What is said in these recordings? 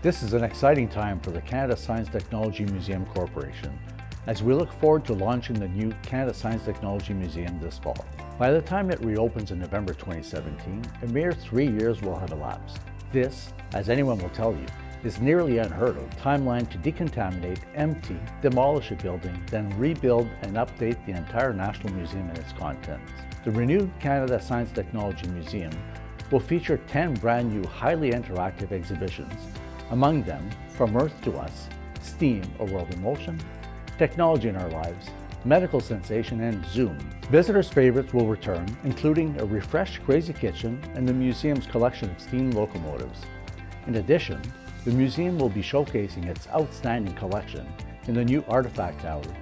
This is an exciting time for the Canada Science Technology Museum Corporation as we look forward to launching the new Canada Science Technology Museum this fall. By the time it reopens in November 2017, a mere three years will have elapsed. This, as anyone will tell you, is nearly unheard of timeline to decontaminate, empty, demolish a building, then rebuild and update the entire National Museum and its contents. The renewed Canada Science Technology Museum will feature 10 brand new highly interactive exhibitions, among them From Earth to Us, STEAM, A World in Motion, Technology in Our Lives, Medical Sensation, and Zoom. Visitors' favorites will return, including a refreshed Crazy Kitchen and the museum's collection of steam locomotives. In addition, the museum will be showcasing its outstanding collection in the new Artifact Gallery,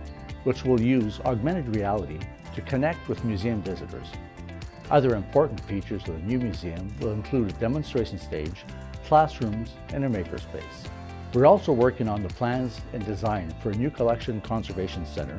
which will use augmented reality to connect with museum visitors. Other important features of the new museum will include a demonstration stage, classrooms, and a makerspace. We're also working on the plans and design for a new collection conservation center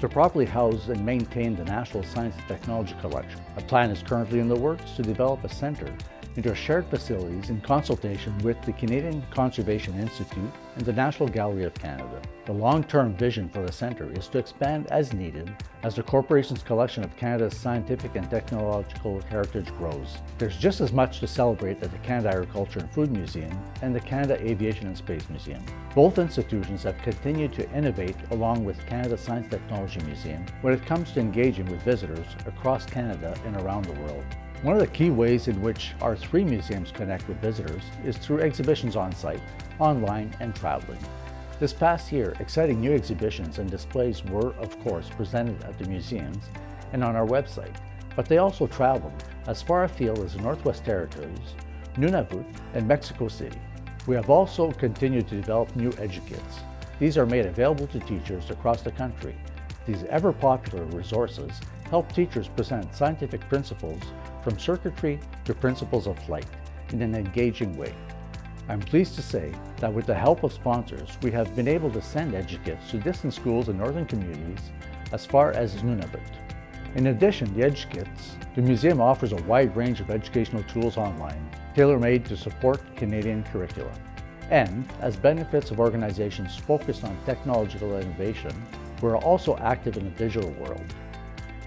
to properly house and maintain the National Science and Technology Collection. A plan is currently in the works to develop a center into shared facilities in consultation with the Canadian Conservation Institute and the National Gallery of Canada. The long-term vision for the centre is to expand as needed as the corporation's collection of Canada's scientific and technological heritage grows. There's just as much to celebrate at the Canada Agriculture and Food Museum and the Canada Aviation and Space Museum. Both institutions have continued to innovate along with Canada Science Technology Museum when it comes to engaging with visitors across Canada and around the world. One of the key ways in which our three museums connect with visitors is through exhibitions on site, online, and traveling. This past year, exciting new exhibitions and displays were, of course, presented at the museums and on our website, but they also traveled as far afield as the Northwest Territories, Nunavut, and Mexico City. We have also continued to develop new EduKits. These are made available to teachers across the country. These ever-popular resources help teachers present scientific principles from circuitry to principles of flight in an engaging way. I'm pleased to say that with the help of sponsors, we have been able to send EduKits to distant schools in northern communities as far as Nunavut. In addition to EduKits, the museum offers a wide range of educational tools online, tailor-made to support Canadian curricula. And as benefits of organizations focused on technological innovation, we're also active in the digital world.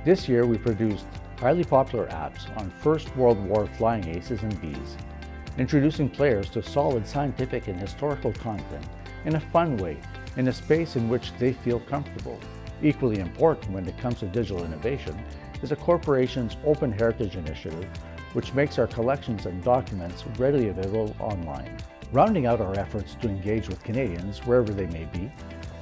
This year we produced highly popular apps on First World War flying aces and bees, introducing players to solid scientific and historical content in a fun way, in a space in which they feel comfortable. Equally important when it comes to digital innovation is a corporation's Open Heritage Initiative, which makes our collections and documents readily available online. Rounding out our efforts to engage with Canadians wherever they may be,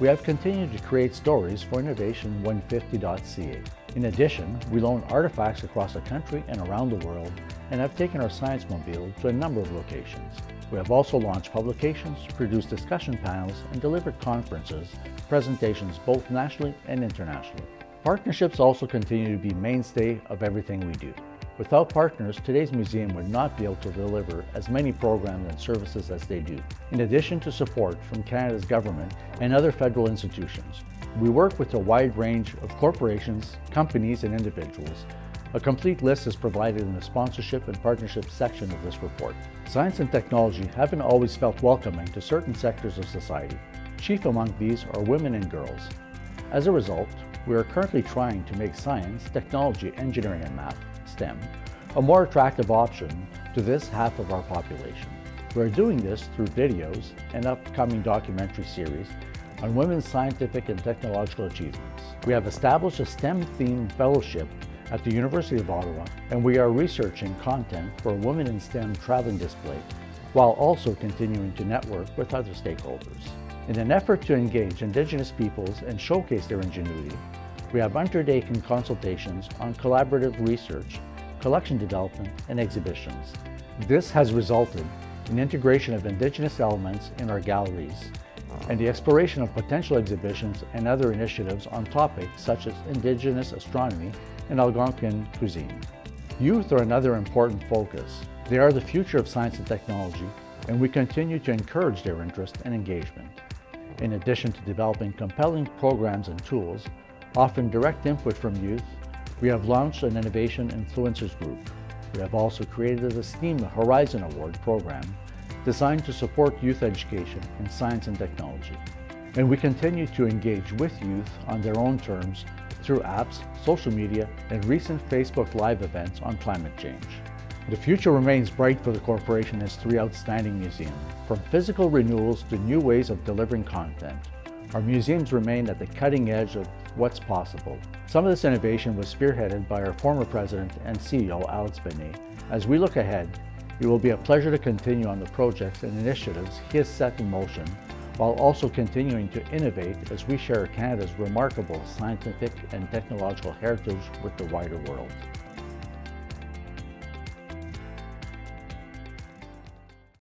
we have continued to create stories for Innovation150.ca. In addition, we loan artifacts across the country and around the world and have taken our Science Mobile to a number of locations. We have also launched publications, produced discussion panels, and delivered conferences, presentations both nationally and internationally. Partnerships also continue to be mainstay of everything we do. Without partners, today's museum would not be able to deliver as many programs and services as they do. In addition to support from Canada's government and other federal institutions, we work with a wide range of corporations, companies, and individuals. A complete list is provided in the sponsorship and partnership section of this report. Science and technology haven't always felt welcoming to certain sectors of society. Chief among these are women and girls. As a result, we are currently trying to make science, technology, engineering, and math, STEM, a more attractive option to this half of our population. We are doing this through videos and upcoming documentary series on women's scientific and technological achievements. We have established a STEM-themed fellowship at the University of Ottawa, and we are researching content for a Women in STEM traveling display, while also continuing to network with other stakeholders. In an effort to engage Indigenous peoples and showcase their ingenuity, we have undertaken consultations on collaborative research, collection development, and exhibitions. This has resulted in integration of Indigenous elements in our galleries and the exploration of potential exhibitions and other initiatives on topics such as Indigenous astronomy and Algonquin cuisine. Youth are another important focus. They are the future of science and technology, and we continue to encourage their interest and engagement. In addition to developing compelling programs and tools, offering direct input from youth, we have launched an Innovation Influencers Group. We have also created the STEAM Horizon Award program designed to support youth education in science and technology. And we continue to engage with youth on their own terms through apps, social media, and recent Facebook Live events on climate change. The future remains bright for the corporation as three outstanding museums. From physical renewals to new ways of delivering content, our museums remain at the cutting edge of what's possible. Some of this innovation was spearheaded by our former president and CEO, Alex Benay. As we look ahead, it will be a pleasure to continue on the projects and initiatives he has set in motion while also continuing to innovate as we share Canada's remarkable scientific and technological heritage with the wider world.